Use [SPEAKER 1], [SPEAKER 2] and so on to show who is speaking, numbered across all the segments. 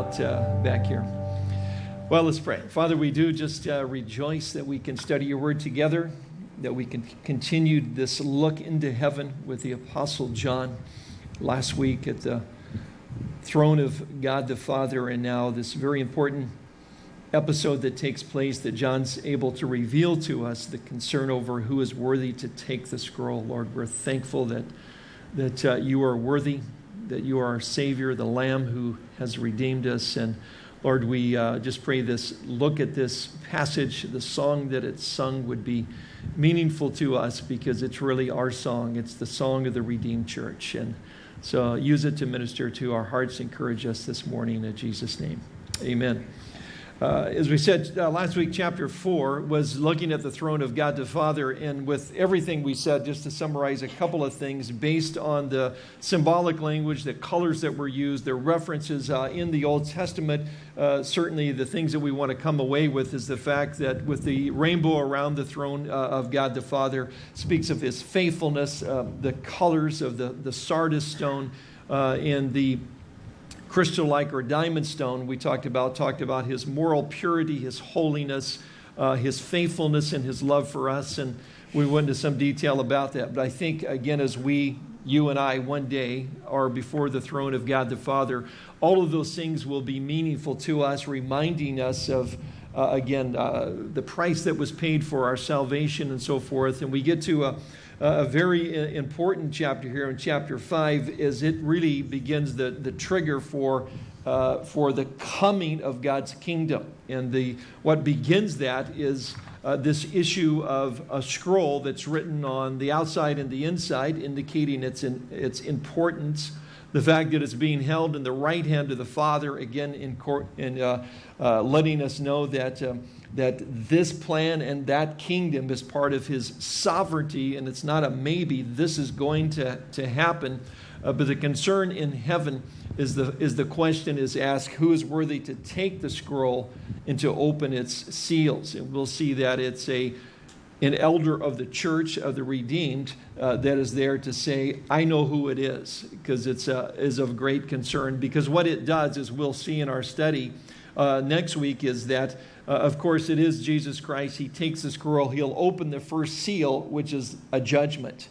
[SPEAKER 1] out uh, back here. Well, let's pray. Father, we do just uh, rejoice that we can study your word together, that we can continue this look into heaven with the Apostle John last week at the throne of God the Father, and now this very important episode that takes place that John's able to reveal to us the concern over who is worthy to take the scroll. Lord, we're thankful that, that uh, you are worthy, that you are our Savior, the Lamb who has redeemed us. And Lord, we uh, just pray this look at this passage, the song that it's sung would be meaningful to us because it's really our song. It's the song of the redeemed church. And so use it to minister to our hearts, encourage us this morning in Jesus' name. Amen. Uh, as we said uh, last week, chapter 4 was looking at the throne of God the Father. And with everything we said, just to summarize a couple of things based on the symbolic language, the colors that were used, the references uh, in the Old Testament, uh, certainly the things that we want to come away with is the fact that with the rainbow around the throne uh, of God the Father speaks of his faithfulness, the colors of the, the sardius stone, and the crystal like or diamond stone we talked about talked about his moral purity his holiness uh, his faithfulness and his love for us and we went into some detail about that. But i think again as we you and i one day are before the throne of god the father all of those things will be meaningful to us reminding us of uh, again uh, the price that was paid for our salvation and so forth. And we get to a a very important chapter here in chapter 5 is it really begins the, the trigger for, uh, for the coming of God's kingdom. And the, what begins that is uh, this issue of a scroll that's written on the outside and the inside, indicating its, in, its importance. The fact that it's being held in the right hand of the Father, again, in, court, in uh, uh, letting us know that um, that this plan and that kingdom is part of his sovereignty, and it's not a maybe, this is going to, to happen. Uh, but the concern in heaven is the, is the question is asked, who is worthy to take the scroll and to open its seals? And we'll see that it's a, an elder of the church of the redeemed uh, that is there to say, I know who it is, because it's uh, is of great concern. Because what it does, as we'll see in our study uh, next week, is that uh, of course, it is Jesus Christ. He takes the scroll, he'll open the first seal, which is a judgment.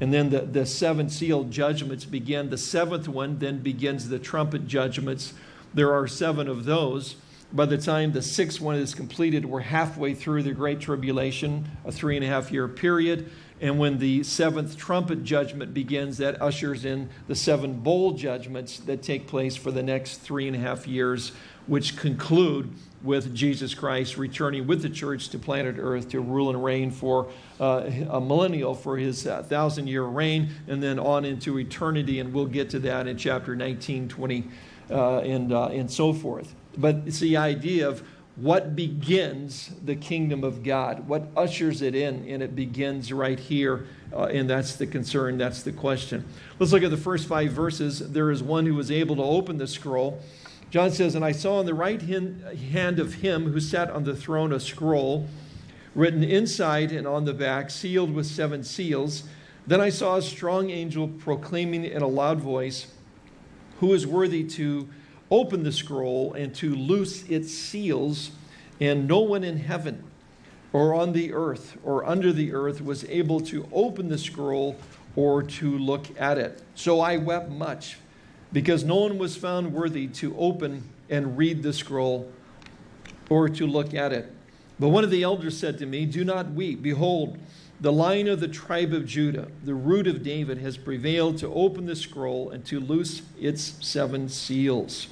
[SPEAKER 1] And then the, the seven seal judgments begin. The seventh one then begins the trumpet judgments. There are seven of those. By the time the sixth one is completed, we're halfway through the Great Tribulation, a three and a half year period. And when the seventh trumpet judgment begins, that ushers in the seven bowl judgments that take place for the next three and a half years, which conclude with Jesus Christ returning with the church to planet Earth to rule and reign for uh, a millennial for his uh, thousand year reign and then on into eternity. And we'll get to that in chapter 19, 20, uh, and, uh, and so forth. But it's the idea of what begins the kingdom of God, what ushers it in, and it begins right here. Uh, and that's the concern, that's the question. Let's look at the first five verses. There is one who was able to open the scroll John says, And I saw on the right hand of him who sat on the throne a scroll written inside and on the back, sealed with seven seals. Then I saw a strong angel proclaiming in a loud voice, Who is worthy to open the scroll and to loose its seals? And no one in heaven or on the earth or under the earth was able to open the scroll or to look at it. So I wept much because no one was found worthy to open and read the scroll or to look at it. But one of the elders said to me, Do not weep. Behold, the lion of the tribe of Judah, the root of David, has prevailed to open the scroll and to loose its seven seals.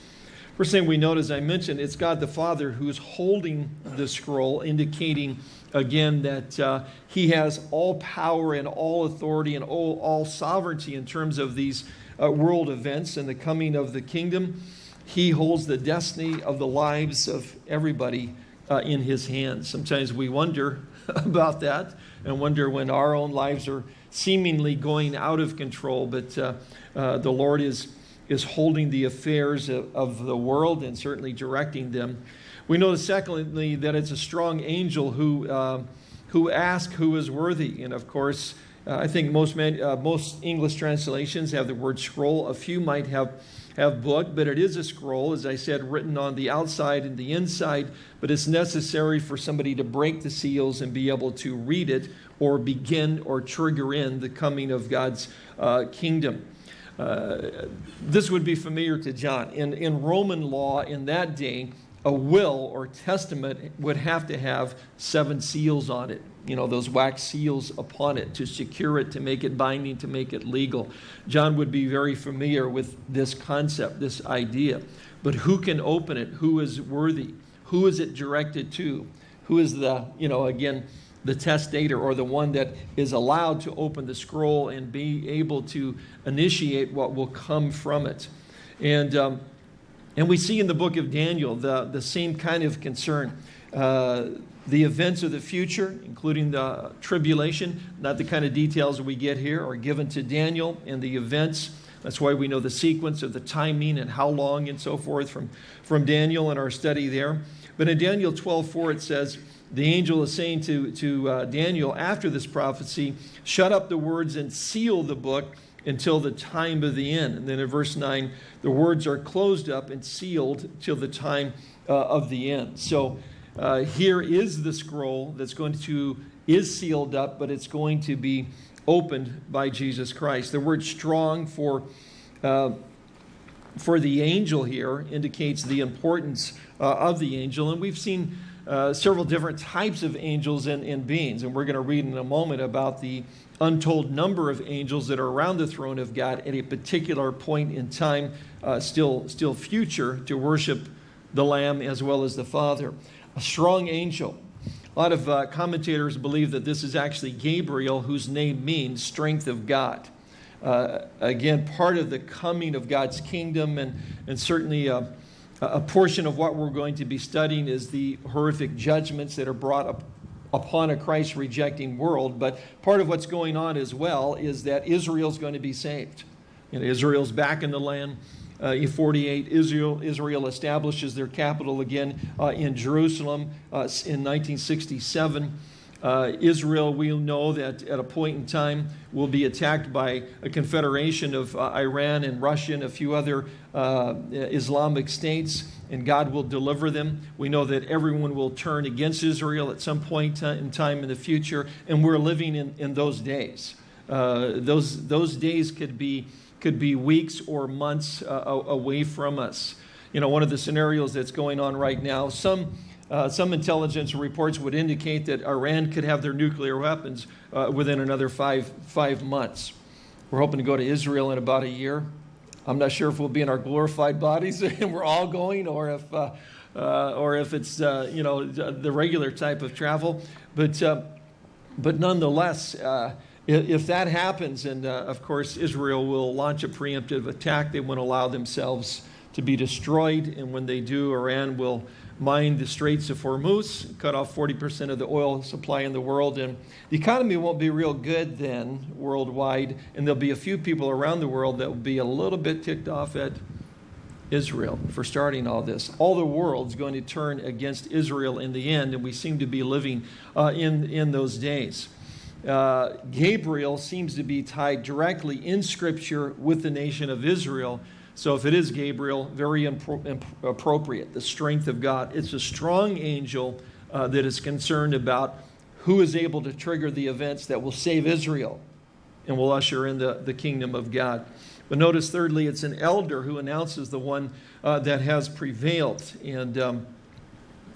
[SPEAKER 1] First thing we note, as I mentioned, it's God the Father who's holding the scroll, indicating again that uh, he has all power and all authority and all, all sovereignty in terms of these uh, world events and the coming of the kingdom. He holds the destiny of the lives of everybody uh, in his hands. Sometimes we wonder about that and wonder when our own lives are seemingly going out of control, but uh, uh, the Lord is, is holding the affairs of, of the world and certainly directing them. We know, secondly, that it's a strong angel who, uh, who asks who is worthy. And of course, Uh, I think most, man, uh, most English translations have the word scroll. A few might have, have book, but it is a scroll, as I said, written on the outside and the inside. But it's necessary for somebody to break the seals and be able to read it or begin or trigger in the coming of God's uh, kingdom. Uh, this would be familiar to John. In, in Roman law in that day, a will or testament would have to have seven seals on it you know, those wax seals upon it to secure it, to make it binding, to make it legal. John would be very familiar with this concept, this idea. But who can open it? Who is worthy? Who is it directed to? Who is the, you know, again, the testator or the one that is allowed to open the scroll and be able to initiate what will come from it? And, um, and we see in the book of Daniel the, the same kind of concern. Uh, the events of the future, including the tribulation, not the kind of details we get here, are given to Daniel and the events. That's why we know the sequence of the timing and how long and so forth from, from Daniel in our study there. But in Daniel 12 4, it says, The angel is saying to, to uh, Daniel after this prophecy, Shut up the words and seal the book until the time of the end. And then in verse 9, the words are closed up and sealed till the time uh, of the end. So uh, here is the scroll that's going to, is sealed up, but it's going to be opened by Jesus Christ. The word strong for, uh, for the angel here indicates the importance uh, of the angel. And we've seen uh, several different types of angels and, and beings. And we're going to read in a moment about the untold number of angels that are around the throne of God at a particular point in time, uh, still, still future, to worship the Lamb as well as the Father a strong angel. A lot of uh, commentators believe that this is actually Gabriel, whose name means strength of God. Uh, again, part of the coming of God's kingdom, and, and certainly uh, a portion of what we're going to be studying is the horrific judgments that are brought up upon a Christ rejecting world. But part of what's going on as well is that Israel's going to be saved. You know, Israel's back in the land uh, in 48, Israel, Israel establishes their capital again uh, in Jerusalem uh, in 1967. Uh, Israel, we know that at a point in time will be attacked by a confederation of uh, Iran and Russia and a few other uh, Islamic states, and God will deliver them. We know that everyone will turn against Israel at some point in time in the future, and we're living in, in those days. those, those days could be could be weeks or months uh, away from us. You know, one of the scenarios that's going on right now, some, uh, some intelligence reports would indicate that Iran could have their nuclear weapons uh, within another five, five months. We're hoping to go to Israel in about a year. I'm not sure if we'll be in our glorified bodies and we're all going or if, uh, uh, or if it's, uh, you know, the regular type of travel. But, but nonetheless, if that happens, and uh, of course Israel will launch a preemptive attack, they won't allow themselves to be destroyed. And when they do, Iran will mine the Straits of Hormuz, cut off 40% of the oil supply in the world. And the economy won't be real good then worldwide. And there'll be a few people around the world that will be a little bit ticked off at Israel for starting all this. All the world's going to turn against Israel in the end. And we seem to be living uh, in, in those days uh, Gabriel seems to be tied directly in Scripture with the nation of Israel. So if it is Gabriel, very appropriate, the strength of God. It's a strong angel uh, that is concerned about who is able to trigger the events that will save Israel and will usher in the, the kingdom of God. But notice, thirdly, it's an elder who announces the one uh, that has prevailed. And, um,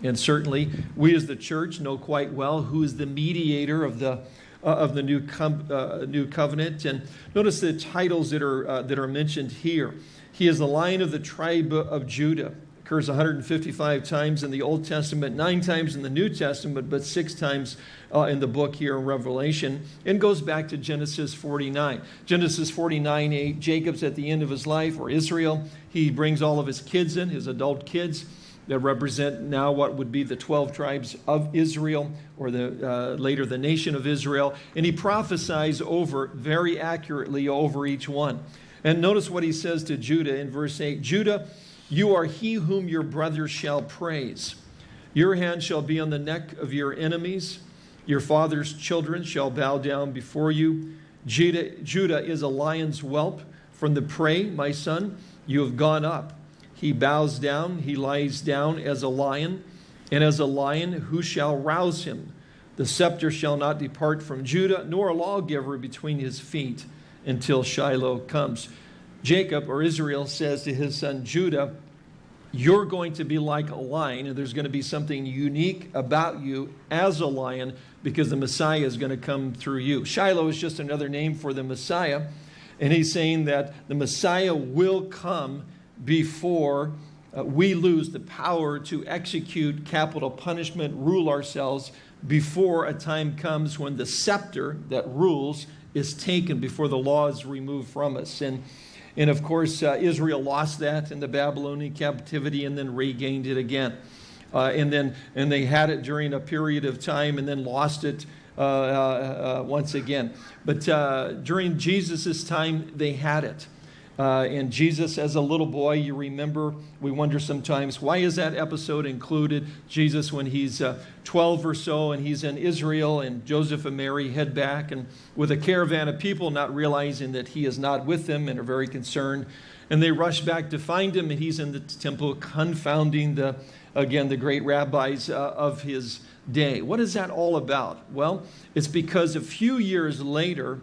[SPEAKER 1] and certainly, we as the church know quite well who is the mediator of the uh, of the new, com- uh, new covenant. And notice the titles that are, uh, that are mentioned here. He is the lion of the tribe of Judah. Occurs 155 times in the Old Testament, nine times in the New Testament, but six times uh, in the book here in Revelation, and goes back to Genesis 49. Genesis 49 8, Jacob's at the end of his life, or Israel. He brings all of his kids in, his adult kids that represent now what would be the 12 tribes of Israel, or the, uh, later the nation of Israel. And he prophesies over, very accurately, over each one. And notice what he says to Judah in verse 8 Judah, you are he whom your brothers shall praise. Your hand shall be on the neck of your enemies. Your father's children shall bow down before you. Judah, Judah is a lion's whelp. From the prey, my son, you have gone up. He bows down, he lies down as a lion, and as a lion, who shall rouse him? The scepter shall not depart from Judah, nor a lawgiver between his feet until Shiloh comes. Jacob or Israel says to his son Judah, You're going to be like a lion, and there's going to be something unique about you as a lion because the Messiah is going to come through you. Shiloh is just another name for the Messiah, and he's saying that the Messiah will come before uh, we lose the power to execute capital punishment, rule ourselves, before a time comes when the scepter that rules is taken, before the law is removed from us. And, and of course, uh, Israel lost that in the Babylonian captivity and then regained it again. Uh, and then and they had it during a period of time and then lost it uh, uh, uh once again. But during Jesus' time, they had it. Uh, and Jesus, as a little boy, you remember, we wonder sometimes, why is that episode included? Jesus, when he's uh, 12 or so and he's in Israel, and Joseph and Mary head back, and with a caravan of people, not realizing that he is not with them and are very concerned. And they rush back to find him, and he's in the temple, confounding the, again, the great rabbis uh, of his day. What is that all about? Well, it's because a few years later,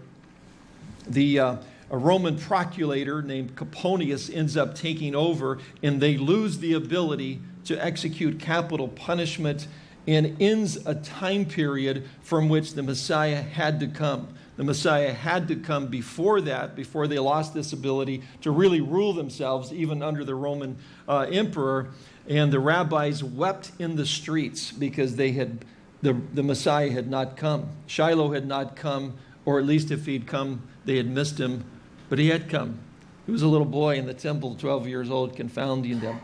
[SPEAKER 1] the uh, a Roman procurator named Coponius ends up taking over, and they lose the ability to execute capital punishment and ends a time period from which the Messiah had to come. The Messiah had to come before that, before they lost this ability to really rule themselves, even under the Roman uh, emperor. And the rabbis wept in the streets because they had, the, the Messiah had not come. Shiloh had not come, or at least if he'd come, they had missed him but he had come. He was a little boy in the temple, 12 years old, confounding them.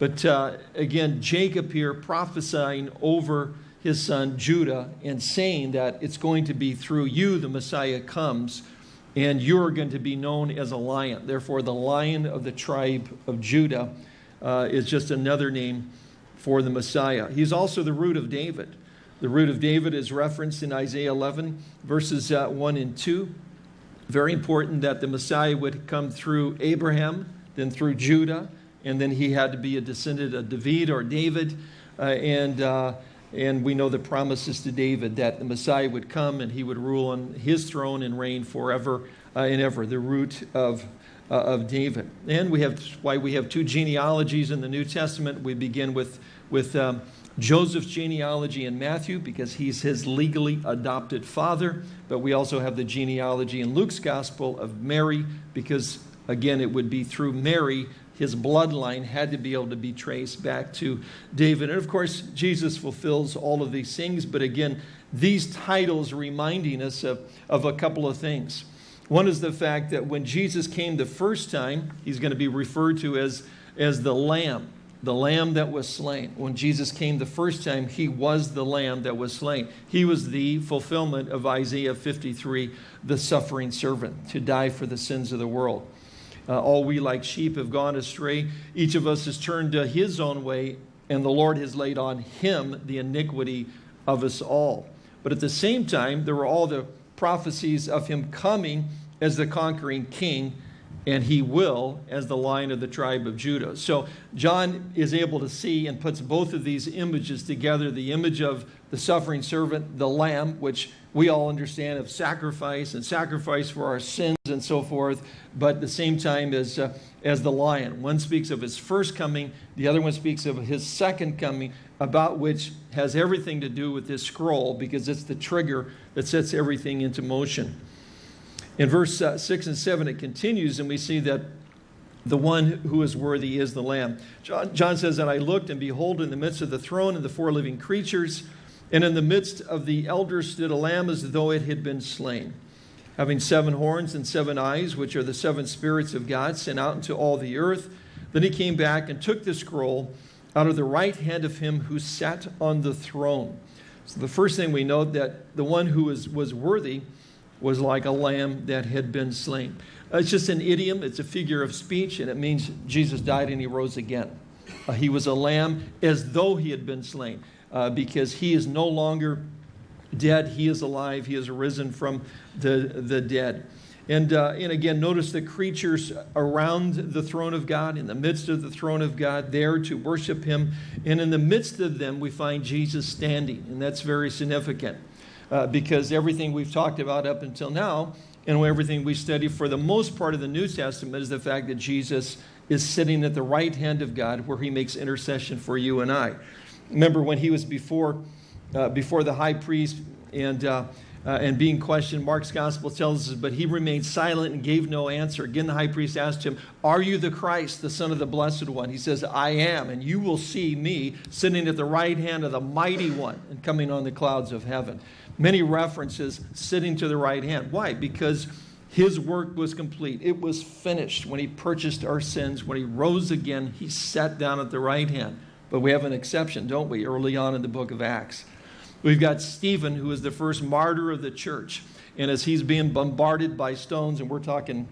[SPEAKER 1] But uh, again, Jacob here prophesying over his son Judah and saying that it's going to be through you the Messiah comes and you're going to be known as a lion. Therefore, the lion of the tribe of Judah uh, is just another name for the Messiah. He's also the root of David. The root of David is referenced in Isaiah 11, verses uh, 1 and 2 very important that the Messiah would come through Abraham, then through Judah, and then he had to be a descendant of David or David. Uh, and, uh, and we know the promises to David that the Messiah would come and he would rule on his throne and reign forever uh, and ever, the root of, uh, of David. And we have why we have two genealogies in the New Testament. We begin with, with um, Joseph's genealogy in Matthew because he's his legally adopted father, but we also have the genealogy in Luke's gospel of Mary because, again, it would be through Mary his bloodline had to be able to be traced back to David. And of course, Jesus fulfills all of these things, but again, these titles reminding us of, of a couple of things. One is the fact that when Jesus came the first time, he's going to be referred to as, as the Lamb the lamb that was slain. When Jesus came the first time, he was the lamb that was slain. He was the fulfillment of Isaiah 53, the suffering servant, to die for the sins of the world. Uh, all we like sheep have gone astray. Each of us has turned to his own way, and the Lord has laid on him the iniquity of us all. But at the same time, there were all the prophecies of him coming as the conquering king and he will as the lion of the tribe of Judah. So John is able to see and puts both of these images together the image of the suffering servant, the lamb, which we all understand of sacrifice and sacrifice for our sins and so forth, but at the same time as, uh, as the lion. One speaks of his first coming, the other one speaks of his second coming, about which has everything to do with this scroll because it's the trigger that sets everything into motion. In verse uh, 6 and 7, it continues, and we see that the one who is worthy is the Lamb. John, John says, And I looked, and behold, in the midst of the throne and the four living creatures, and in the midst of the elders stood a lamb as though it had been slain, having seven horns and seven eyes, which are the seven spirits of God sent out into all the earth. Then he came back and took the scroll out of the right hand of him who sat on the throne. So the first thing we note that the one who was, was worthy was like a lamb that had been slain. Uh, it's just an idiom, it's a figure of speech, and it means Jesus died and he rose again. Uh, he was a lamb as though he had been slain, uh, because he is no longer dead, he is alive. He has risen from the, the dead. And, uh, and again, notice the creatures around the throne of God, in the midst of the throne of God, there to worship him. And in the midst of them, we find Jesus standing. And that's very significant uh, because everything we've talked about up until now and everything we study for the most part of the New Testament is the fact that Jesus is sitting at the right hand of God where he makes intercession for you and I. Remember when he was before, uh, before the high priest and, uh, and being questioned, Mark's gospel tells us, but he remained silent and gave no answer. Again, the high priest asked him, Are you the Christ, the Son of the Blessed One? He says, I am, and you will see me sitting at the right hand of the Mighty One and coming on the clouds of heaven. Many references sitting to the right hand. Why? Because his work was complete. It was finished when he purchased our sins. When he rose again, he sat down at the right hand. But we have an exception, don't we, early on in the book of Acts. We've got Stephen, who is the first martyr of the church. And as he's being bombarded by stones, and we're talking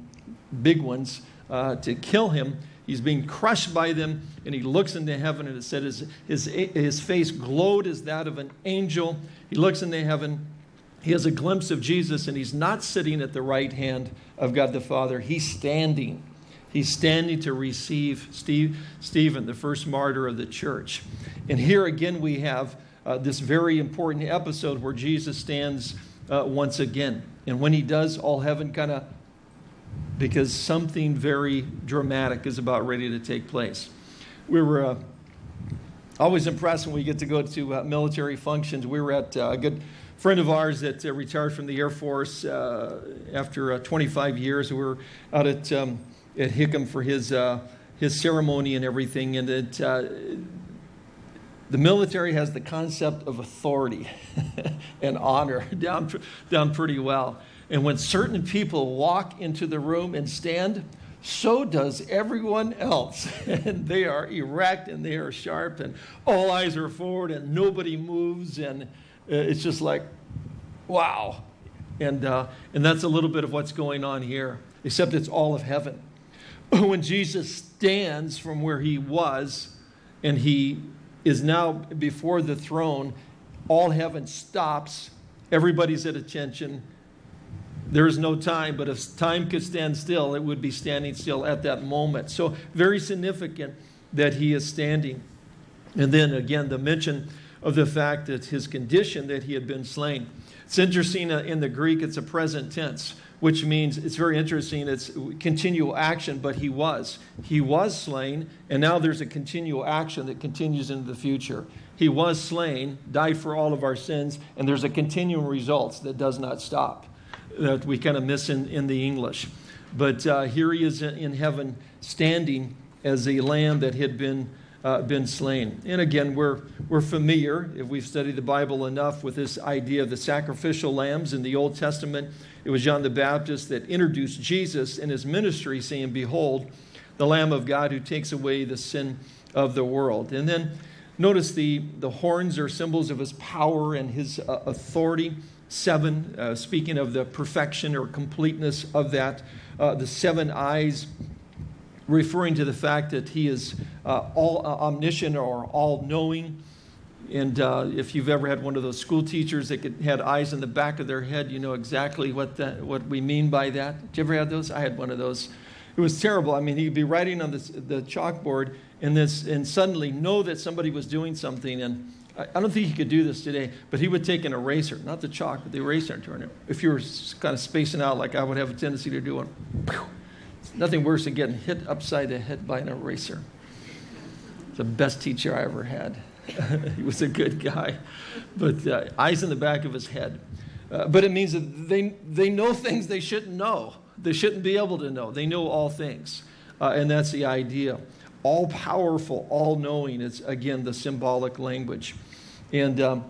[SPEAKER 1] big ones, uh, to kill him, he's being crushed by them, and he looks into heaven, and it said his, his, his face glowed as that of an angel. He looks into heaven. He has a glimpse of Jesus, and he's not sitting at the right hand of God the Father. He's standing. He's standing to receive Steve, Stephen, the first martyr of the church. And here again, we have uh, this very important episode where Jesus stands uh, once again. And when he does, all heaven kind of, because something very dramatic is about ready to take place. We were uh, always impressed when we get to go to uh, military functions. We were at uh, a good friend of ours that uh, retired from the Air Force after 25 years. We were out at, um, at Hickam for his, his ceremony and everything. And it, the military has the concept of authority and honor down, down pretty well. And when certain people walk into the room and stand, so does everyone else. and they are erect and they are sharp, and all eyes are forward, and nobody moves. And uh, it's just like, wow. And, uh, and that's a little bit of what's going on here, except it's all of heaven. when Jesus stands from where he was and he is now before the throne. All heaven stops. Everybody's at attention. There is no time, but if time could stand still, it would be standing still at that moment. So, very significant that he is standing. And then again, the mention of the fact that his condition that he had been slain. It's interesting uh, in the Greek, it's a present tense which means it's very interesting. It's continual action, but he was. He was slain, and now there's a continual action that continues into the future. He was slain, died for all of our sins, and there's a continual results that does not stop that we kind of miss in, in the English. But uh, here he is in heaven standing as a lamb that had been uh, been slain. And again, we're, we're familiar, if we've studied the Bible enough, with this idea of the sacrificial lambs in the Old Testament. It was John the Baptist that introduced Jesus in his ministry, saying, Behold, the Lamb of God who takes away the sin of the world. And then notice the, the horns are symbols of his power and his uh, authority. Seven, uh, speaking of the perfection or completeness of that. Uh, the seven eyes referring to the fact that he is uh, all uh, omniscient or all knowing. And uh, if you've ever had one of those school teachers that could, had eyes in the back of their head, you know exactly what, that, what we mean by that. Did you ever have those? I had one of those. It was terrible. I mean, he'd be writing on the chalkboard and, this, and suddenly know that somebody was doing something. And I, I don't think he could do this today, but he would take an eraser, not the chalk, but the eraser and turn it. If you were kind of spacing out like I would have a tendency to do, one, nothing worse than getting hit upside the head by an eraser. The best teacher I ever had. he was a good guy, but uh, eyes in the back of his head. Uh, but it means that they, they know things they shouldn't know. They shouldn't be able to know. They know all things. Uh, and that's the idea. All powerful, all knowing is, again, the symbolic language. And, um,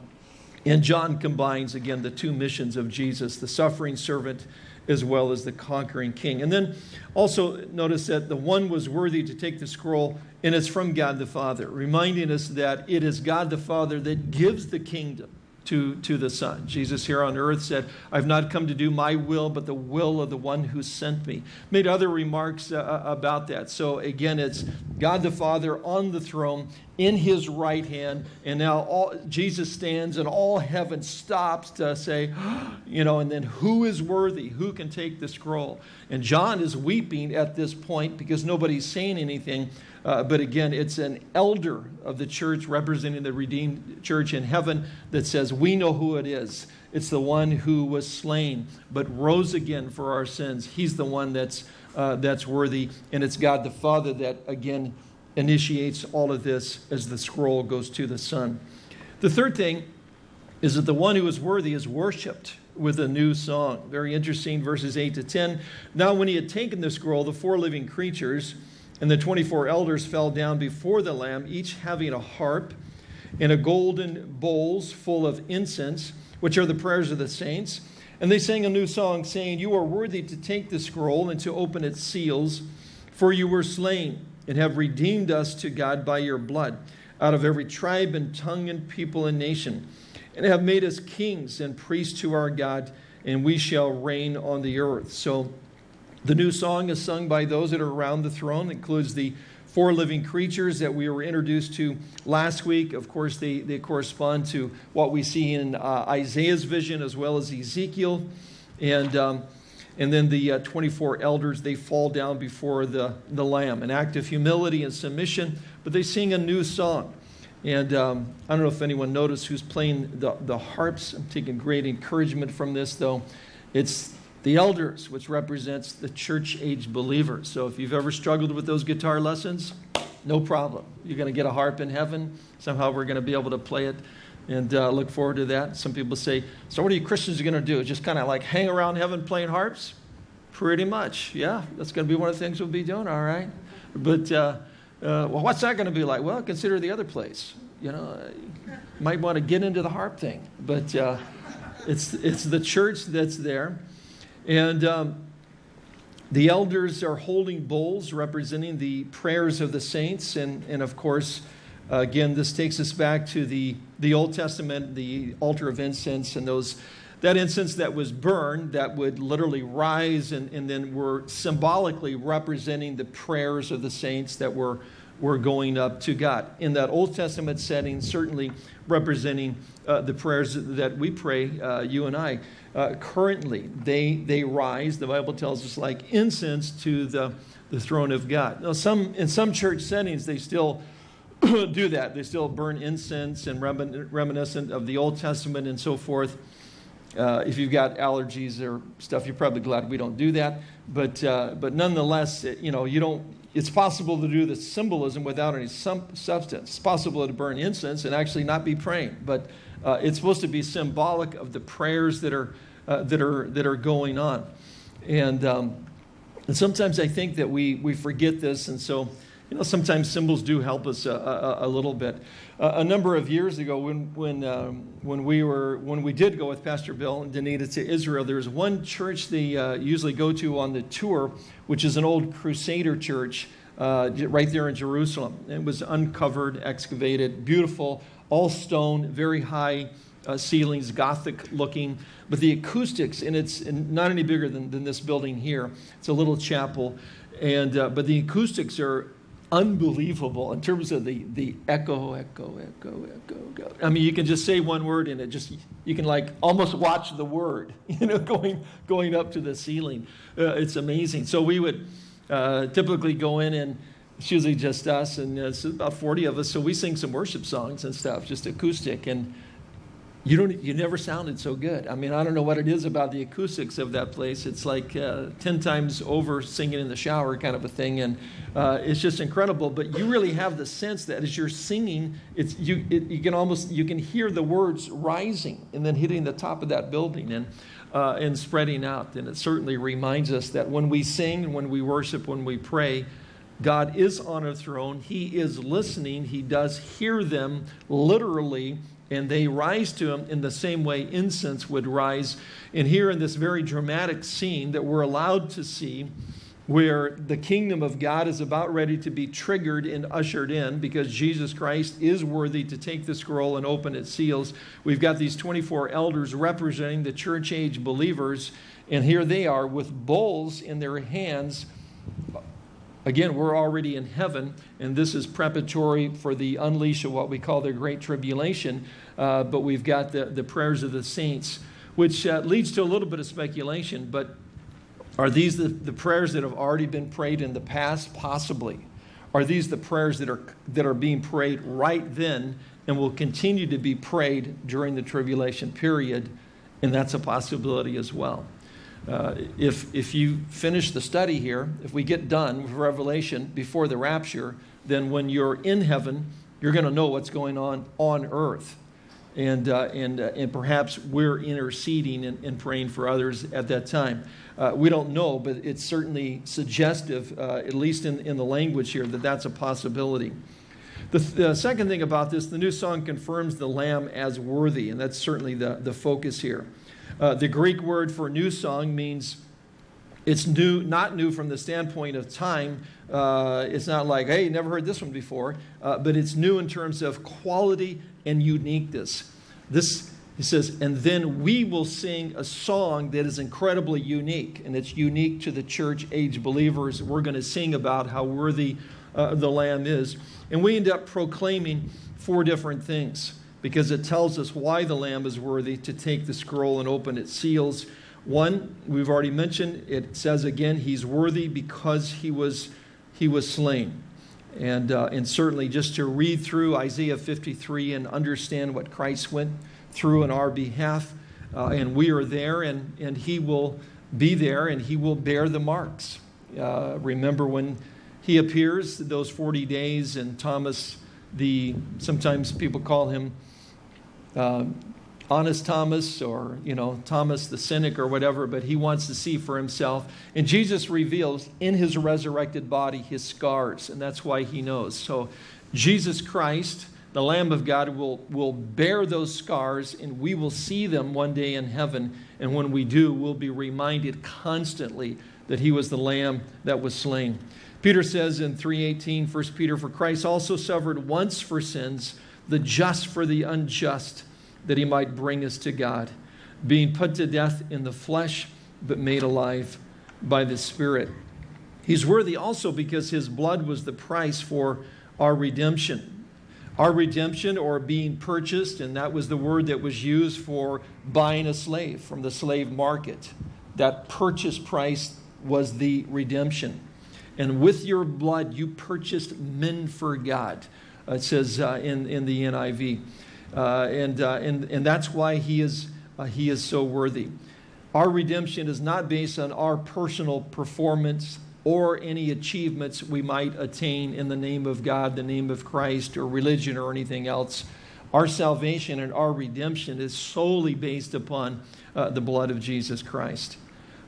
[SPEAKER 1] and John combines, again, the two missions of Jesus the suffering servant as well as the conquering king. And then also notice that the one was worthy to take the scroll, and it's from God the Father, reminding us that it is God the Father that gives the kingdom to, to the Son. Jesus here on earth said, I've not come to do my will, but the will of the one who sent me. Made other remarks uh, uh, about that. So again, it's God the Father on the throne in his right hand. And now all, Jesus stands and all heaven stops to say, you know, and then who is worthy? Who can take the scroll? And John is weeping at this point because nobody's saying anything. Uh, but again, it's an elder of the church representing the redeemed church in heaven that says, We know who it is. It's the one who was slain but rose again for our sins. He's the one that's, uh, that's worthy. And it's God the Father that, again, initiates all of this as the scroll goes to the Son. The third thing is that the one who is worthy is worshiped with a new song. Very interesting, verses 8 to 10. Now, when he had taken the scroll, the four living creatures, and the 24 elders fell down before the Lamb, each having a harp and a golden bowls full of incense, which are the prayers of the saints. And they sang a new song, saying, You are worthy to take the scroll and to open its seals, for you were slain and have redeemed us to God by your blood out of every tribe and tongue and people and nation, and have made us kings and priests to our God, and we shall reign on the earth. So, the new song is sung by those that are around the throne. It includes the four living creatures that we were introduced to last week. Of course, they, they correspond to what we see in uh, Isaiah's vision as well as Ezekiel. And, um, and then the uh, 24 elders, they fall down before the, the Lamb, an act of humility and submission, but they sing a new song. And um, I don't know if anyone noticed who's playing the, the harps. I'm taking great encouragement from this, though. It's the elders, which represents the church age believers. So if you've ever struggled with those guitar lessons, no problem. You're going to get a harp in heaven. Somehow we're going to be able to play it and uh, look forward to that. Some people say, So, what are you Christians going to do? Just kind of like hang around heaven playing harps? Pretty much. Yeah, that's going to be one of the things we'll be doing, all right. But, uh, uh, well, what's that going to be like? Well, consider the other place. You know, you might want to get into the harp thing. But uh, it's, it's the church that's there. And um, the elders are holding bowls representing the prayers of the saints. And, and of course, uh, again, this takes us back to the, the Old Testament, the altar of incense, and those that incense that was burned that would literally rise and, and then were symbolically representing the prayers of the saints that were, were going up to God. In that Old Testament setting, certainly representing uh, the prayers that we pray, uh, you and I uh, currently. They, they rise, the Bible tells us, like incense to the, the throne of God. Now, some, in some church settings, they still do that. They still burn incense and remin reminiscent of the Old Testament and so forth. Uh, if you've got allergies or stuff, you're probably glad we don't do that. But, uh, but nonetheless, it, you know, you don't, it's possible to do the symbolism without any substance. It's possible to burn incense and actually not be praying. But uh, it's supposed to be symbolic of the prayers that are, uh, that are, that are going on. And, um, and sometimes I think that we, we forget this, and so you know, sometimes symbols do help us a, a, a little bit. Uh, a number of years ago, when, when, um, when, we were, when we did go with Pastor Bill and Danita to Israel, there was one church they uh, usually go to on the tour, which is an old Crusader church uh, right there in Jerusalem. It was uncovered, excavated, beautiful, all stone, very high uh, ceilings, Gothic looking. But the acoustics, and it's not any bigger than, than this building here. It's a little chapel. And, uh, but the acoustics are unbelievable in terms of the, the echo, echo, echo, echo, echo. I mean, you can just say one word and it just, you can like almost watch the word, you know, going, going up to the ceiling. Uh, it's amazing. So we would uh, typically go in and it's usually just us, and it's about 40 of us. So we sing some worship songs and stuff, just acoustic. And you don't, you never sounded so good. I mean, I don't know what it is about the acoustics of that place. It's like uh, 10 times over singing in the shower kind of a thing. And uh, it's just incredible. But you really have the sense that as you're singing, it's, you, it, you can almost, you can hear the words rising and then hitting the top of that building. And, uh, and spreading out. And it certainly reminds us that when we sing, when we worship, when we pray, God is on a throne. He is listening. He does hear them literally, and they rise to him in the same way incense would rise. And here in this very dramatic scene that we're allowed to see, where the kingdom of God is about ready to be triggered and ushered in because Jesus Christ is worthy to take the scroll and open its seals. We've got these 24 elders representing the church age believers, and here they are with bowls in their hands. Again, we're already in heaven, and this is preparatory for the unleash of what we call the Great Tribulation. Uh, but we've got the, the prayers of the saints, which uh, leads to a little bit of speculation. But are these the, the prayers that have already been prayed in the past? Possibly. Are these the prayers that are, that are being prayed right then and will continue to be prayed during the tribulation period? And that's a possibility as well. Uh, if, if you finish the study here, if we get done with Revelation before the rapture, then when you're in heaven, you're going to know what's going on on earth and, uh, and, uh, and perhaps we're interceding and, and, praying for others at that time. Uh, we don't know, but it's certainly suggestive, uh, at least in, in the language here, that that's a possibility. The, the, second thing about this, the new song confirms the Lamb as worthy, and that's certainly the, the focus here. Uh, the Greek word for new song means it's new, not new from the standpoint of time. Uh, it's not like, hey, never heard this one before, uh, but it's new in terms of quality and uniqueness. This, he says, and then we will sing a song that is incredibly unique, and it's unique to the church age believers. We're going to sing about how worthy uh, the Lamb is. And we end up proclaiming four different things because it tells us why the Lamb is worthy to take the scroll and open its seals. One, we've already mentioned, it says again, he's worthy because he was, he was slain. And, uh, and certainly just to read through Isaiah 53 and understand what Christ went through in our behalf. Uh, and we are there, and, and he will be there, and he will bear the marks. Uh, remember when he appears, those 40 days, and Thomas, the sometimes people call him uh, honest Thomas or, you know, Thomas the cynic or whatever, but he wants to see for himself. And Jesus reveals in his resurrected body his scars, and that's why he knows. So Jesus Christ, the Lamb of God, will, will bear those scars, and we will see them one day in heaven. And when we do, we'll be reminded constantly that he was the Lamb that was slain. Peter says in 3.18, 1 Peter, For Christ also suffered once for sins, the just for the unjust, that he might bring us to God, being put to death in the flesh, but made alive by the Spirit. He's worthy also because his blood was the price for our redemption. Our redemption or being purchased, and that was the word that was used for buying a slave from the slave market. That purchase price was the redemption. And with your blood, you purchased men for God. it says uh, in, in the NIV. Uh, and, uh, and, and that's why he is, uh, he is so worthy. Our redemption is not based on our personal performance or any achievements we might attain in the name of God, the name of Christ, or religion, or anything else. Our salvation and our redemption is solely based upon uh, the blood of Jesus Christ.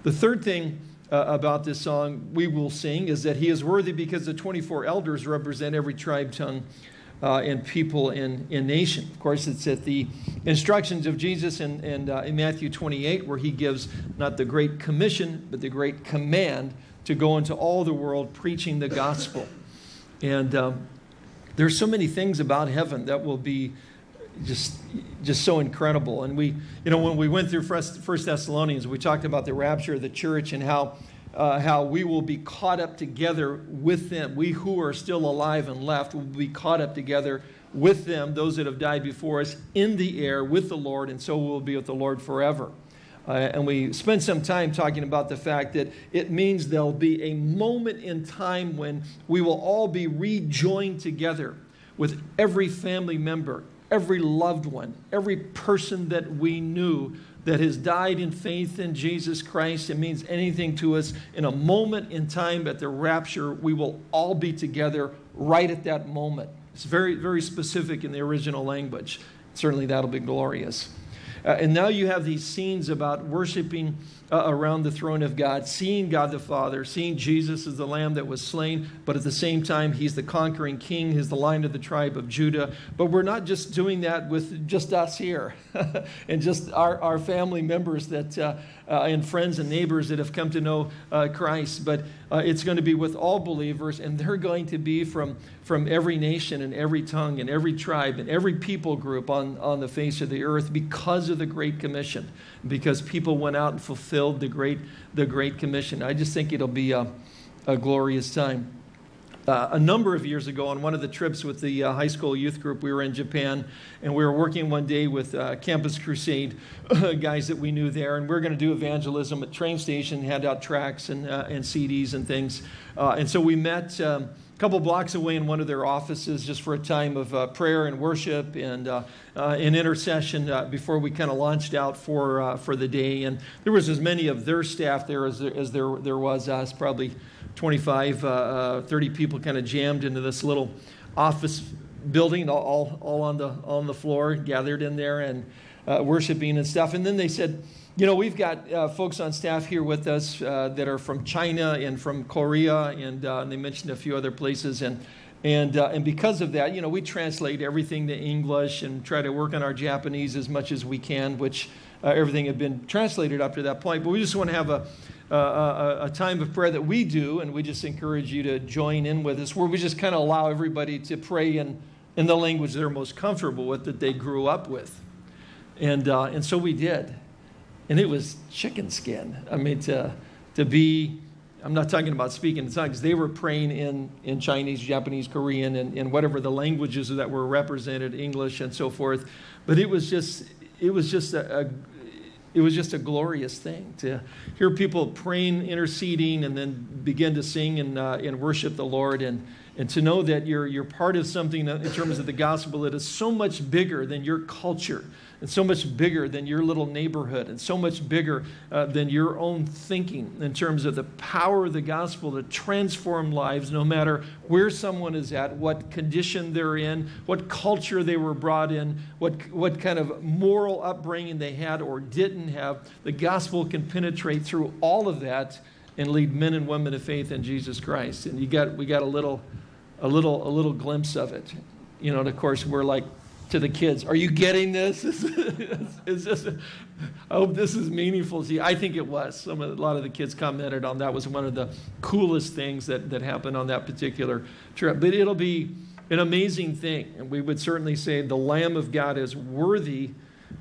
[SPEAKER 1] The third thing uh, about this song we will sing is that he is worthy because the 24 elders represent every tribe, tongue, uh, and people in, in nation. Of course, it's at the instructions of Jesus in, in, uh, in Matthew 28 where he gives not the great commission, but the great command to go into all the world preaching the gospel. And um, there's so many things about heaven that will be just just so incredible. And we, you know, when we went through First Thessalonians, we talked about the rapture of the church and how uh, how we will be caught up together with them. We who are still alive and left will be caught up together with them, those that have died before us, in the air with the Lord, and so we'll be with the Lord forever. Uh, and we spent some time talking about the fact that it means there'll be a moment in time when we will all be rejoined together with every family member, every loved one, every person that we knew that has died in faith in Jesus Christ, it means anything to us, in a moment in time at the rapture, we will all be together right at that moment. It's very, very specific in the original language. Certainly that'll be glorious. Uh, and now you have these scenes about worshiping uh, around the throne of God, seeing God the Father, seeing Jesus as the Lamb that was slain, but at the same time, He's the conquering King, He's the Lion of the tribe of Judah. But we're not just doing that with just us here and just our, our family members that, uh, uh, and friends and neighbors that have come to know uh, Christ, but uh, it's going to be with all believers, and they're going to be from, from every nation and every tongue and every tribe and every people group on, on the face of the earth because of the Great Commission, because people went out and fulfilled the Great, the great Commission. I just think it'll be a, a glorious time. Uh, a number of years ago on one of the trips with the uh, high school youth group, we were in Japan and we were working one day with uh, Campus Crusade guys that we knew there, and we are going to do evangelism at train station, hand out tracts and, uh, and CDs and things. Uh, and so we met um, couple blocks away in one of their offices just for a time of uh, prayer and worship and an intercession before we kind of launched out for, for the day. And there was as many of their staff there as there, as there, there was us, probably 25, uh, uh, 30 people kind of jammed into this little office building, all, all on, the, on the floor, gathered in there and uh, worshiping and stuff. And then they said, you know, we've got uh, folks on staff here with us uh, that are from China and from Korea, and, uh, and they mentioned a few other places. And, and, uh, and because of that, you know, we translate everything to English and try to work on our Japanese as much as we can, which uh, everything had been translated up to that point. But we just want to have a, a, a, time of prayer that we do, and we just encourage you to join in with us, where we just kind of allow everybody to pray in, in the language they're most comfortable with that they grew up with. And, uh, and so we did. And it was chicken skin. I mean, to, to be, I'm not talking about speaking in tongues, they were praying in, in Chinese, Japanese, Korean, and, and whatever the languages that were represented, English and so forth. But it was just, it was just a, a it was just a glorious thing to hear people praying, interceding, and then begin to sing and, uh, and worship the Lord, and, and to know that you're, you're part of something in terms of the gospel that is so much bigger than your culture and so much bigger than your little neighborhood and so much bigger uh, than your own thinking in terms of the power of the gospel to transform lives no matter where someone is at, what condition they're in, what culture they were brought in, what, what kind of moral upbringing they had or didn't have. The gospel can penetrate through all of that and lead men and women to faith in Jesus Christ. And you got, we got a little, a little, a little glimpse of it. You know, and of course, we're like to the kids, are you getting this? is this I hope this is meaningful to you. I think it was. Some of, a lot of the kids commented on that was one of the coolest things that, that happened on that particular trip. But it'll be an amazing thing. And we would certainly say the Lamb of God is worthy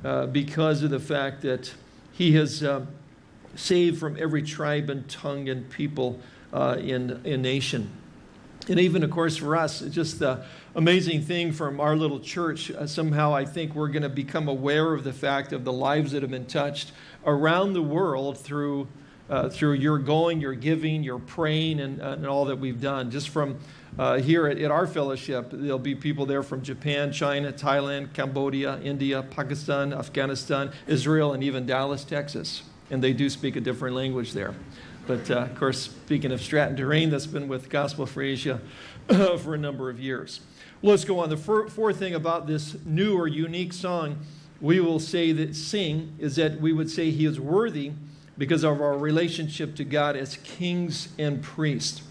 [SPEAKER 1] uh, because of the fact that he has uh, saved from every tribe and tongue and people uh, in, in nation. And even, of course, for us, just the amazing thing from our little church, uh, somehow I think we're going to become aware of the fact of the lives that have been touched around the world through, uh, through your going, your giving, your praying, and, uh, and all that we've done. Just from uh, here at, at, our fellowship, there'll be people there from Japan, China, Thailand, Cambodia, India, Pakistan, Afghanistan, Israel, and even Dallas, Texas. And they do speak a different language there. But uh, of course, speaking of Stratton Terrain, that's been with Gospel for Asia for a number of years. Let's go on. The fourth thing about this new or unique song we will say that sing is that we would say he is worthy because of our relationship to God as kings and priests.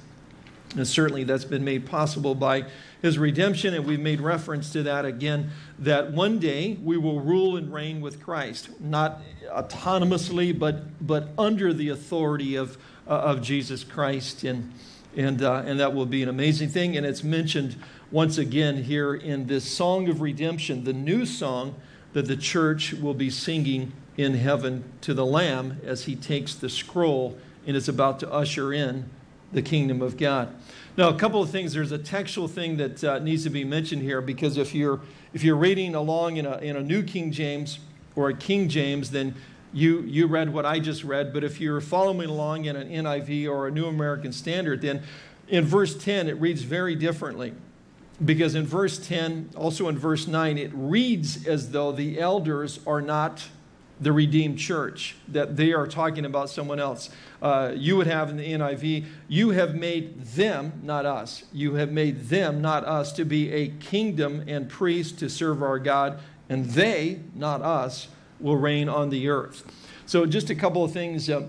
[SPEAKER 1] And certainly that's been made possible by his redemption, and we've made reference to that again, that one day we will rule and reign with Christ, not autonomously, but, but under the authority of, uh, of Jesus Christ. And, and, uh, and that will be an amazing thing. And it's mentioned once again here in this Song of Redemption, the new song that the church will be singing in heaven to the Lamb as he takes the scroll and is about to usher in the kingdom of God. Now, a couple of things. There's a textual thing that uh, needs to be mentioned here because if you're if you're reading along in a in a New King James or a King James, then you you read what I just read. But if you're following along in an NIV or a New American Standard, then in verse 10 it reads very differently. Because in verse 10, also in verse 9, it reads as though the elders are not the redeemed church, that they are talking about someone else. Uh, you would have in the NIV, you have made them, not us, you have made them, not us, to be a kingdom and priests to serve our God, and they, not us, will reign on the earth. So, just a couple of things uh,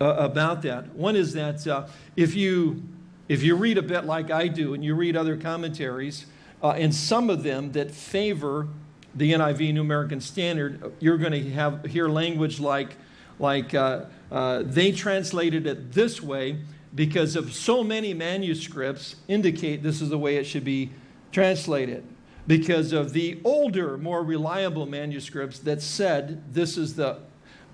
[SPEAKER 1] uh, about that. One is that uh, if you if you read a bit like I do, and you read other commentaries, uh, and some of them that favor the NIV New American Standard, you're going to have hear language like like uh, uh, they translated it this way because of so many manuscripts indicate this is the way it should be translated because of the older, more reliable manuscripts that said this is the,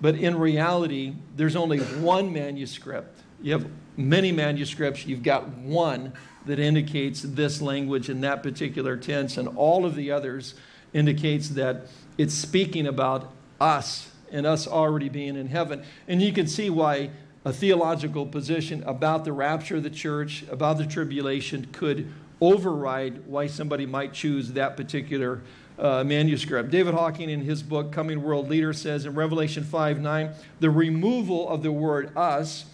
[SPEAKER 1] but in reality, there's only one manuscript. You have many manuscripts, you've got one that indicates this language in that particular tense, and all of the others indicates that it's speaking about us and us already being in heaven. And you can see why a theological position about the rapture of the church, about the tribulation, could override why somebody might choose that particular uh, manuscript. David Hocking, in his book Coming World Leader, says in Revelation 5 9, the removal of the word us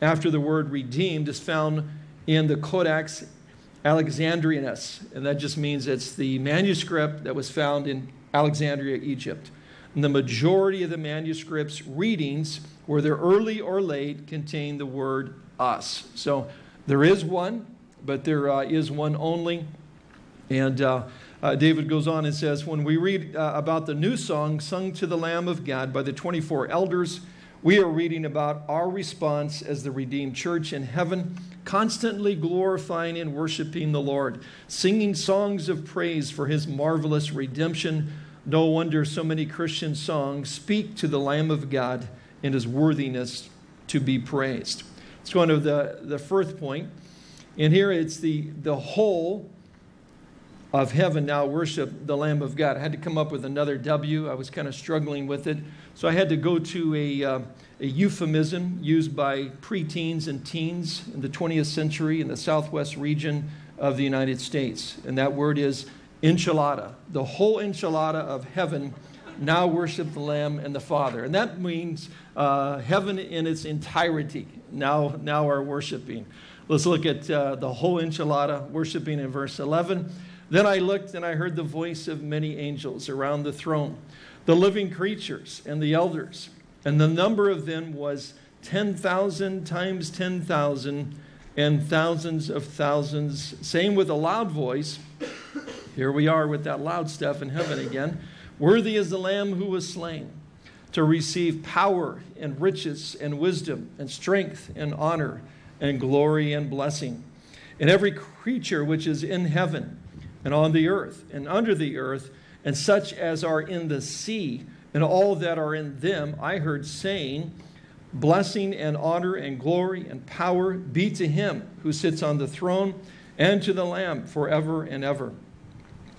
[SPEAKER 1] after the word redeemed is found in the Codex Alexandrinus. And that just means it's the manuscript that was found in Alexandria, Egypt. And the majority of the manuscripts readings, whether early or late, contain the word us. So there is one, but there uh, is one only. And uh, uh, David goes on and says, When we read uh, about the new song sung to the Lamb of God by the 24 elders, we are reading about our response as the redeemed church in heaven, constantly glorifying and worshiping the Lord, singing songs of praise for his marvelous redemption no wonder so many Christian songs speak to the Lamb of God and his worthiness to be praised. It's one of the, the first point. And here it's the, the whole of heaven now worship the Lamb of God. I had to come up with another W. I was kind of struggling with it. So I had to go to a, uh, a euphemism used by preteens and teens in the 20th century in the southwest region of the United States. And that word is enchilada. The whole enchilada of heaven now worship the Lamb and the Father. And that means uh, heaven in its entirety now, now are worshiping. Let's look at uh, the whole enchilada, worshiping in verse 11. Then I looked and I heard the voice of many angels around the throne, the living creatures and the elders. And the number of them was 10,000 times 10,000 and thousands of thousands, Same with a loud voice, here we are with that loud stuff in heaven again. Worthy is the Lamb who was slain to receive power and riches and wisdom and strength and honor and glory and blessing. And every creature which is in heaven and on the earth and under the earth and such as are in the sea and all that are in them, I heard saying, Blessing and honor and glory and power be to him who sits on the throne and to the Lamb forever and ever.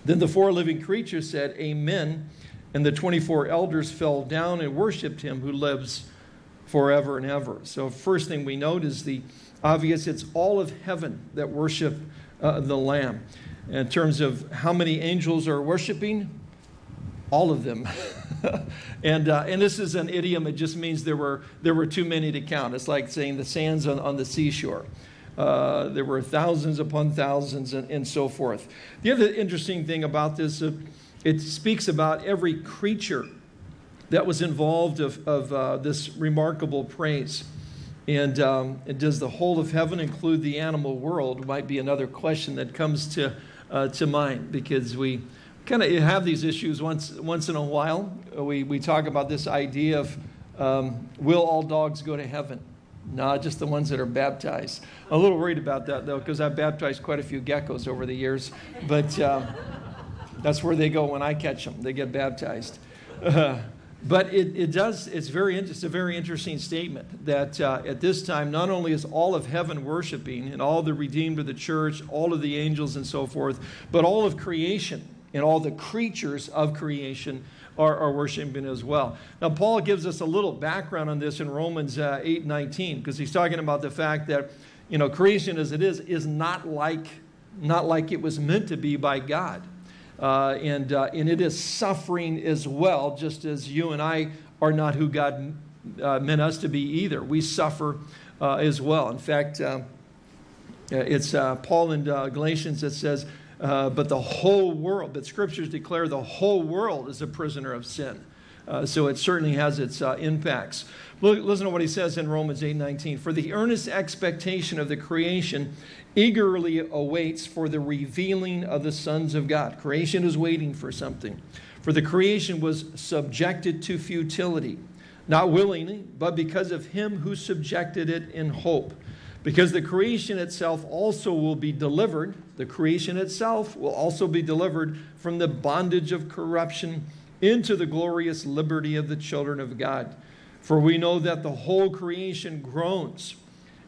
[SPEAKER 1] Then the four living creatures said, Amen. And the 24 elders fell down and worshiped him who lives forever and ever. So, first thing we note is the obvious it's all of heaven that worship uh, the Lamb. In terms of how many angels are worshiping, all of them. and, uh, and this is an idiom, it just means there were, there were too many to count. It's like saying the sands on, on the seashore. Uh, there were thousands upon thousands and, and, so forth. The other interesting thing about this, uh, it speaks about every creature that was involved of, of uh, this remarkable praise. And, um, and, does the whole of heaven include the animal world? Might be another question that comes to, uh, to mind because we kind of have these issues once, once in a while. We, we talk about this idea of um, will all dogs go to heaven? No, just the ones that are baptized. I'm a little worried about that though, because I've baptized quite a few geckos over the years. But uh, that's where they go when I catch them. They get baptized. Uh, but it, it does, it's, very, it's a very interesting statement that uh, at this time, not only is all of heaven worshiping and all the redeemed of the church, all of the angels and so forth, but all of creation and all the creatures of creation are, are worshiping as well. Now, Paul gives us a little background on this in Romans uh, 8 19, because he's talking about the fact that, you know, creation as it is, is not like, not like it was meant to be by God. Uh, and, uh, and it is suffering as well, just as you and I are not who God uh, meant us to be either. We suffer uh, as well. In fact, uh, it's Paul in Galatians that says, uh, but the whole world, but scriptures declare the whole world is a prisoner of sin. Uh, so it certainly has its uh, impacts. Look, listen to what he says in Romans 8 19. For the earnest expectation of the creation eagerly awaits for the revealing of the sons of God. Creation is waiting for something. For the creation was subjected to futility, not willingly, but because of him who subjected it in hope. Because the creation itself also will be delivered, the creation itself will also be delivered from the bondage of corruption into the glorious liberty of the children of God. For we know that the whole creation groans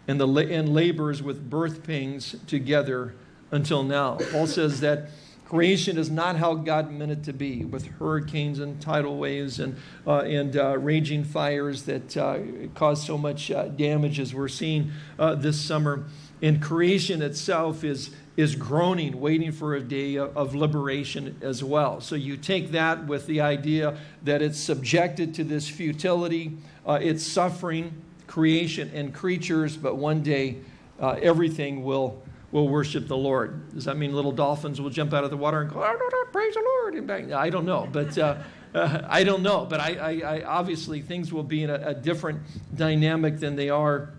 [SPEAKER 1] and, the, and labors with birth pains together until now. Paul says that creation is not how God meant it to be, with hurricanes and tidal waves and, uh, and uh, raging fires that uh, cause so much uh, damage as we're seeing uh, this summer. And creation itself is, is groaning, waiting for a day of liberation as well. So you take that with the idea that it's subjected to this futility, uh, it's suffering, creation and creatures, but one day uh, everything will, will worship the Lord. Does that mean little dolphins will jump out of the water and go, oh, praise the Lord? And? I don't know, but uh, uh, I don't know. But I, I, I, obviously things will be in a, a different dynamic than they are,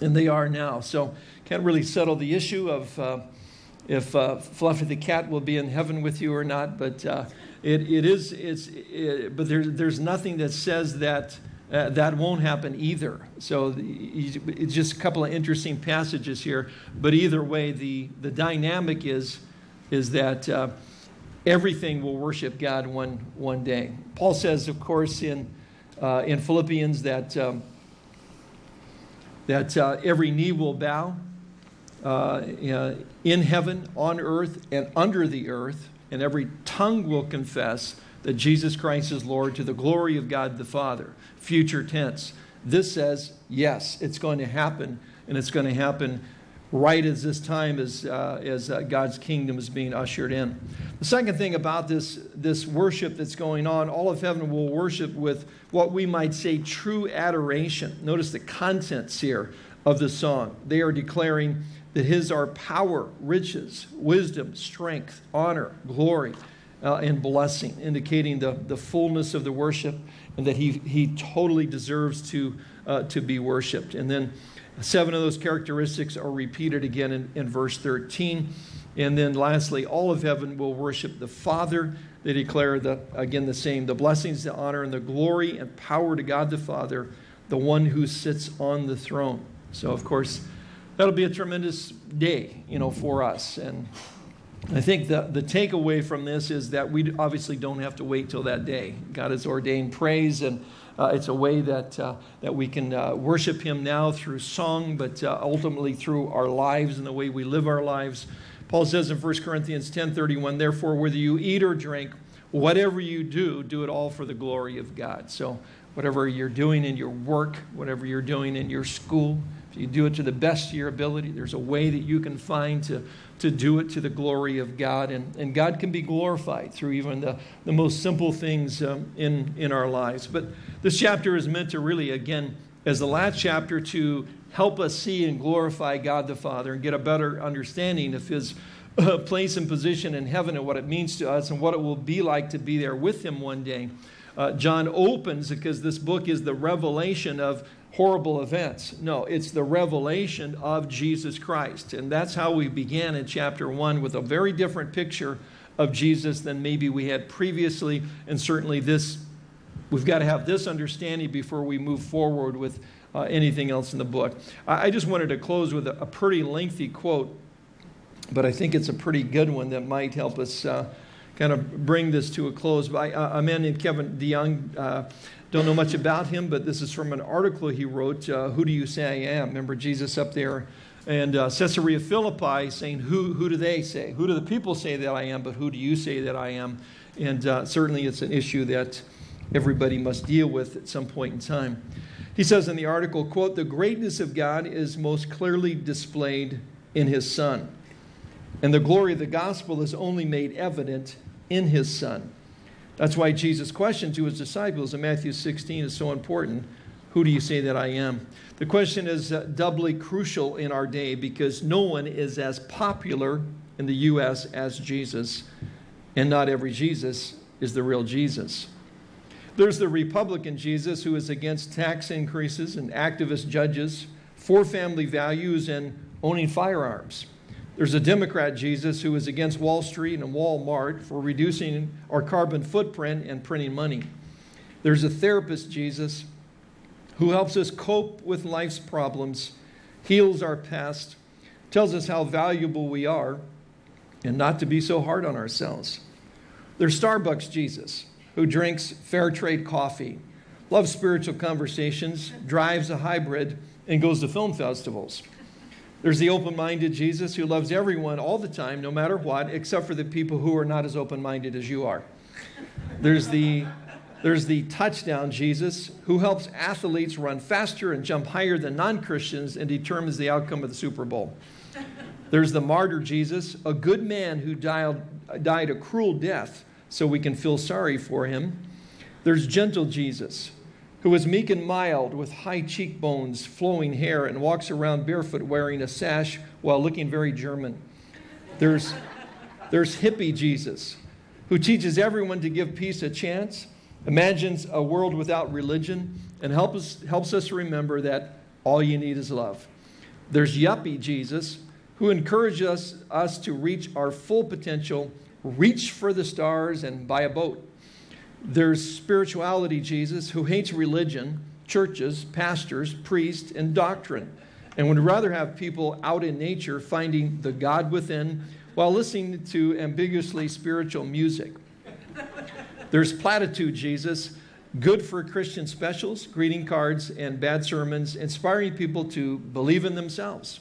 [SPEAKER 1] than they are now. So can't really settle the issue of uh, if uh, Fluffy the cat will be in heaven with you or not. But uh, it, it is, it's, it, but there, there's nothing that says that uh, that won't happen either. So it's just a couple of interesting passages here. But either way, the, the dynamic is, is that uh, everything will worship God one, one day. Paul says, of course, in, uh, in Philippians that, um, that uh, every knee will bow uh, in heaven, on earth, and under the earth, and every tongue will confess that Jesus Christ is Lord to the glory of God the Father future tense. This says, yes, it's going to happen, and it's going to happen right as this time as, uh, as uh, God's kingdom is being ushered in. The second thing about this, this worship that's going on, all of heaven will worship with what we might say true adoration. Notice the contents here of the song. They are declaring that His are power, riches, wisdom, strength, honor, glory, uh, and blessing, indicating the, the fullness of the worship and that he, he totally deserves to, uh, to be worshiped. And then seven of those characteristics are repeated again in, in verse 13. And then lastly, all of heaven will worship the Father. They declare, the, again, the same the blessings, the honor, and the glory and power to God the Father, the one who sits on the throne. So, of course, that'll be a tremendous day, you know, for us. And I think the, the takeaway from this is that we obviously don't have to wait till that day. God has ordained praise, and uh, it's a way that, uh, that we can uh, worship Him now through song, but uh, ultimately through our lives and the way we live our lives. Paul says in 1 Corinthians 10:31, therefore, whether you eat or drink, whatever you do, do it all for the glory of God. So, whatever you're doing in your work, whatever you're doing in your school, if you do it to the best of your ability, there's a way that you can find to to do it to the glory of God. And, and God can be glorified through even the, the most simple things um, in, in our lives. But this chapter is meant to really, again, as the last chapter, to help us see and glorify God the Father and get a better understanding of His uh, place and position in heaven and what it means to us and what it will be like to be there with Him one day. Uh, John opens because this book is the revelation of horrible events. No, it's the revelation of Jesus Christ. And that's how we began in chapter 1 with a very different picture of Jesus than maybe we had previously. And certainly, this, we've got to have this understanding before we move forward with uh, anything else in the book. I, I just wanted to close with a, a, pretty lengthy quote, but I think it's a pretty good one that might help us. Uh, kind of bring this to a close. By, uh, a man named Kevin DeYoung uh, don't know much about him, but this is from an article he wrote, uh, Who Do You Say I Am? Remember Jesus up there and uh, Caesarea Philippi saying, who, who do they say? Who do the people say that I am, but who do you say that I am? And uh, certainly it's an issue that everybody must deal with at some point in time. He says in the article, quote, the greatness of God is most clearly displayed in his son. And the glory of the gospel is only made evident in his son. That's why Jesus' question to his disciples in Matthew 16 is so important. Who do you say that I am? The question is uh, doubly crucial in our day because no one is as popular in the U.S. as Jesus, and not every Jesus is the real Jesus. There's the Republican Jesus who is against tax increases and activist judges, for family values, and owning firearms. There's a Democrat Jesus who is against Wall Street and Walmart for reducing our carbon footprint and printing money. There's a therapist Jesus who helps us cope with life's problems, heals our past, tells us how valuable we are, and not to be so hard on ourselves. There's Starbucks Jesus who drinks fair trade coffee, loves spiritual conversations, drives a hybrid, and goes to film festivals. There's the open minded Jesus who loves everyone all the time, no matter what, except for the people who are not as open minded as you are. There's the, there's the touchdown Jesus who helps athletes run faster and jump higher than non Christians and determines the outcome of the Super Bowl. There's the martyr Jesus, a good man who died, died a cruel death so we can feel sorry for him. There's gentle Jesus who is meek and mild with high cheekbones, flowing hair, and walks around barefoot wearing a sash while looking very German. There's, there's hippie Jesus, who teaches everyone to give peace a chance, imagines a world without religion, and helps, helps us remember that all you need is love. There's yuppie Jesus, who encourages us, us to reach our full potential, reach for the stars, and buy a boat. There's spirituality Jesus who hates religion, churches, pastors, priests, and doctrine, and would rather have people out in nature finding the God within while listening to ambiguously spiritual music. There's platitude Jesus, good for Christian specials, greeting cards, and bad sermons, inspiring people to believe in themselves.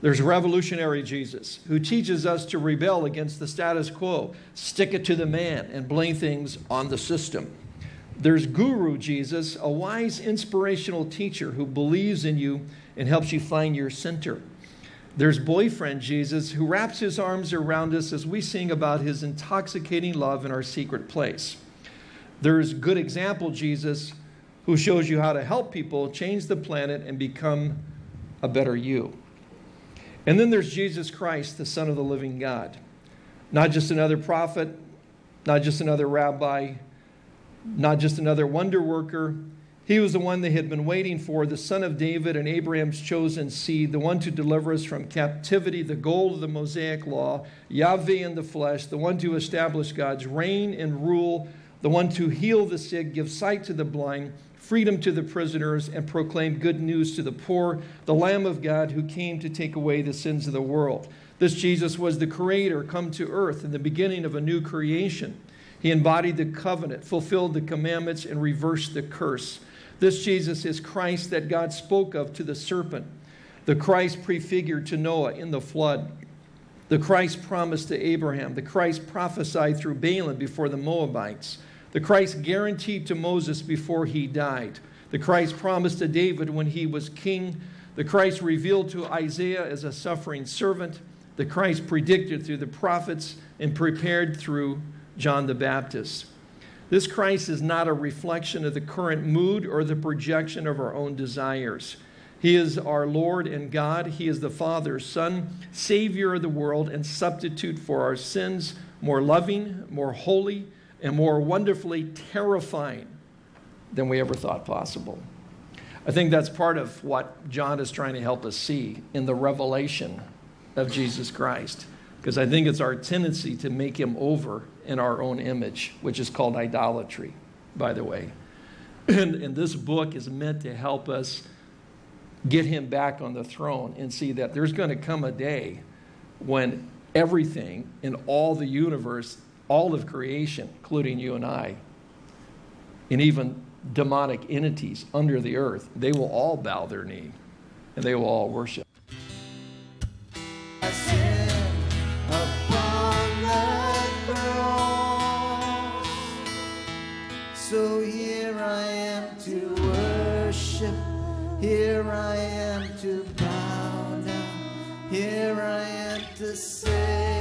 [SPEAKER 1] There's revolutionary Jesus, who teaches us to rebel against the status quo, stick it to the man, and blame things on the system. There's Guru Jesus, a wise, inspirational teacher who believes in you and helps you find your center. There's boyfriend Jesus, who wraps his arms around us as we sing about his intoxicating love in our secret place. There's good example Jesus, who shows you how to help people change the planet and become a better you. And then there's Jesus Christ, the Son of the living God. Not just another prophet, not just another rabbi, not just another wonder worker. He was the one they had been waiting for, the son of David and Abraham's chosen seed, the one to deliver us from captivity, the goal of the Mosaic law, Yahweh in the flesh, the one to establish God's reign and rule, the one to heal the sick, give sight to the blind, freedom to the prisoners, and proclaim good news to the poor, the Lamb of God who came to take away the sins of the world. This Jesus was the Creator come to earth in the beginning of a new creation. He embodied the covenant, fulfilled the commandments, and reversed the curse. This Jesus is Christ that God spoke of to the serpent, the Christ prefigured to Noah in the flood, the Christ promised to Abraham, the Christ prophesied through Balaam before the Moabites the Christ guaranteed to Moses before he died, the Christ promised to David when he was king, the Christ revealed to Isaiah as a suffering servant, the Christ predicted through the prophets and prepared through John the Baptist. This Christ is not a reflection of the current mood or the projection of our own desires. He is our Lord and God. He is the Father, Son, Savior of the world, and substitute for our sins, more loving, more holy, and more wonderfully terrifying than we ever thought possible. I think that's part of what John is trying to help us see in the revelation of Jesus Christ. Because I think it's our tendency to make him over in our own image, which is called idolatry, by the way. And, and this book is meant to help us get him back on the throne and see that there's going to come a day when everything in all the universe all of creation, including you and I, and even demonic entities under the earth, they will all bow their knee and they will all worship.
[SPEAKER 2] So here I am to worship, here I am to bow down, here I am to say.